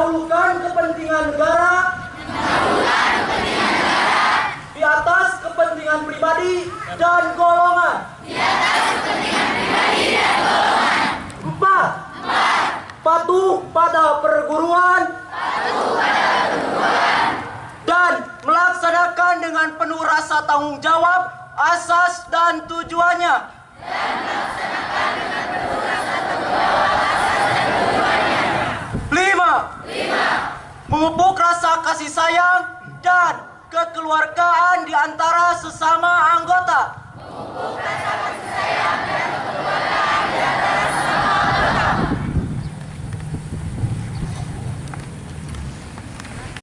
Mendahulukan kepentingan negara. Di atas kepentingan pribadi dan golongan. Empat. Patuh pada perguruan. Dan melaksanakan dengan penuh rasa tanggung jawab, asas dan tujuannya. Lima. Memupuk rasa kasih sayang dan kekeluargaan di antara sesama anggota.